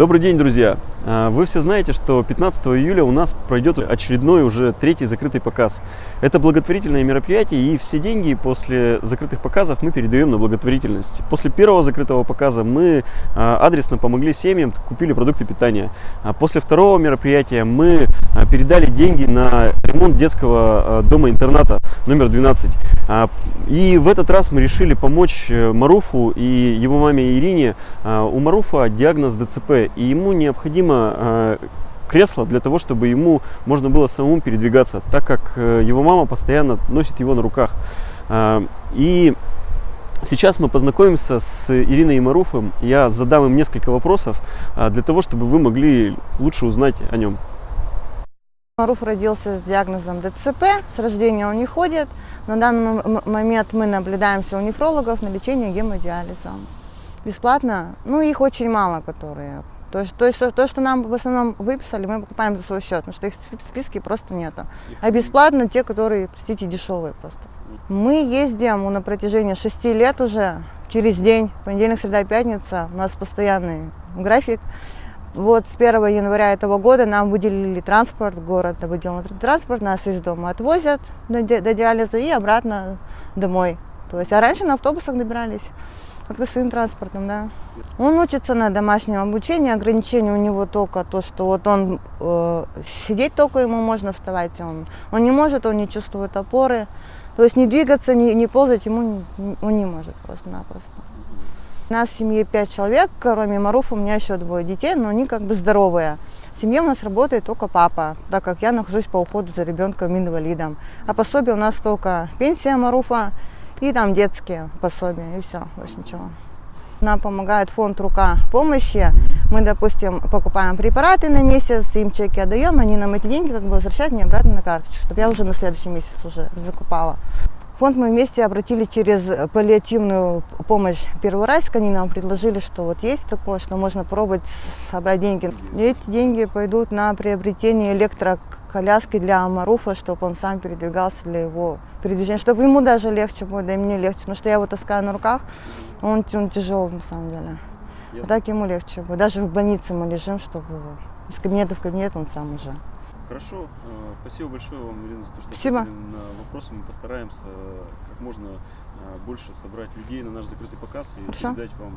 Добрый день, друзья! А, Вы все знаете, что 15 июля у нас пройдет очередной уже третий закрытый показ. Это благотворительное мероприятие, и все деньги после закрытых показов мы передаем на благотворительность. После первого закрытого показа мы а, адресно помогли семьям, купили продукты питания. А После второго мероприятия мы передали деньги на ремонт детского дома-интерната номер 12. А, И в этот раз мы решили помочь э, Маруфу и его маме Ирине. У Маруфа диагноз ДЦП, и ему необходимо а, кресло для того, чтобы ему можно было самому передвигаться, так как э, его мама постоянно носит его на руках. А, И сейчас мы познакомимся с Ириной и Маруфом. Я задам им несколько вопросов для того, чтобы вы могли лучше узнать о нем. Маруф родился с диагнозом ДЦП, с рождения он не ходит. На данный момент мы наблюдаемся у нефрологов на лечение гемодиализом. Бесплатно, ну их очень мало, которые. То есть, то, есть то, что нам в основном выписали, мы покупаем за свой счет, потому что их в списке просто нету. А бесплатно те, которые, простите, дешевые просто. Мы ездим на протяжении шести лет уже, через день, понедельник, среда, пятница, у нас постоянный график. Вот с 1 января этого года нам выделили транспорт, город выделил транспорт, нас из дома отвозят до, ди- до диализа и обратно домой. То есть, а раньше на автобусах добирались, как-то своим транспортом, да. Он учится на домашнем обучении, ограничение у него только то, что вот он э, сидеть только ему можно вставать, он, он не может, он не чувствует опоры, то есть не двигаться, не, не ползать ему не- он не может просто-напросто. У нас в семье пять человек, кроме Маруфа у меня еще двое детей, но они как бы здоровые. В семье у нас работает только папа, так как я нахожусь по уходу за ребенком инвалидом. А пособие у нас только пенсия Маруфа и там детские пособия, и все, больше ничего. Нам помогает фонд «Рука помощи». Мы, допустим, покупаем препараты на месяц, им чеки отдаем, они нам эти деньги как бы возвращают мне обратно на карточку, чтобы я уже на следующий месяц уже закупала. Фонд мы вместе обратились через паллиативную помощь первый раз, они нам предложили, что вот есть такое, что можно пробовать собрать деньги. И эти деньги пойдут на приобретение электроколяски для Маруфа, чтобы он сам передвигался для его передвижения, чтобы ему даже легче будет, да и мне легче, потому что я его таскаю на руках, он, он тяжелый на самом деле. Так ему легче будет. Даже в больнице мы лежим, чтобы из кабинета в кабинет он сам уже. Хорошо. Э, Спасибо большое вам, Ирина, за то, что Спасибо. на вопросы. Мы постараемся э, как можно э, больше собрать людей на наш закрытый показ и Хорошо. передать вам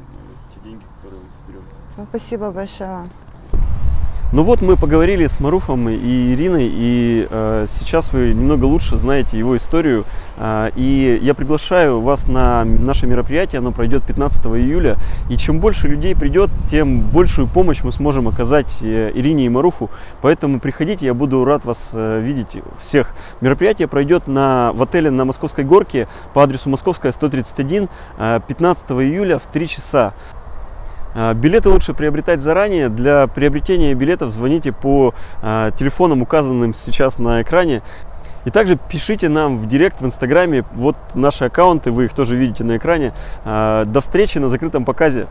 те деньги, которые мы соберем. Ну, Спасибо большое. Ну вот мы поговорили с Маруфом и Ириной, и э, сейчас вы немного лучше знаете его историю. Э, и я приглашаю вас на наше мероприятие, оно пройдет 15 июля. И чем больше людей придет, тем большую помощь мы сможем оказать э, Ирине и Маруфу. Поэтому приходите, я буду рад вас э, видеть всех. Мероприятие пройдет на, в отеле на Московской горке по адресу Московская 131 э, 15 июля в 3 часа. А, Билеты лучше приобретать заранее. Для приобретения билетов звоните по а, телефонам, указанным сейчас на экране. И также пишите нам в директ в Инстаграме. Вот наши аккаунты, вы их тоже видите на экране. А, До встречи на закрытом показе.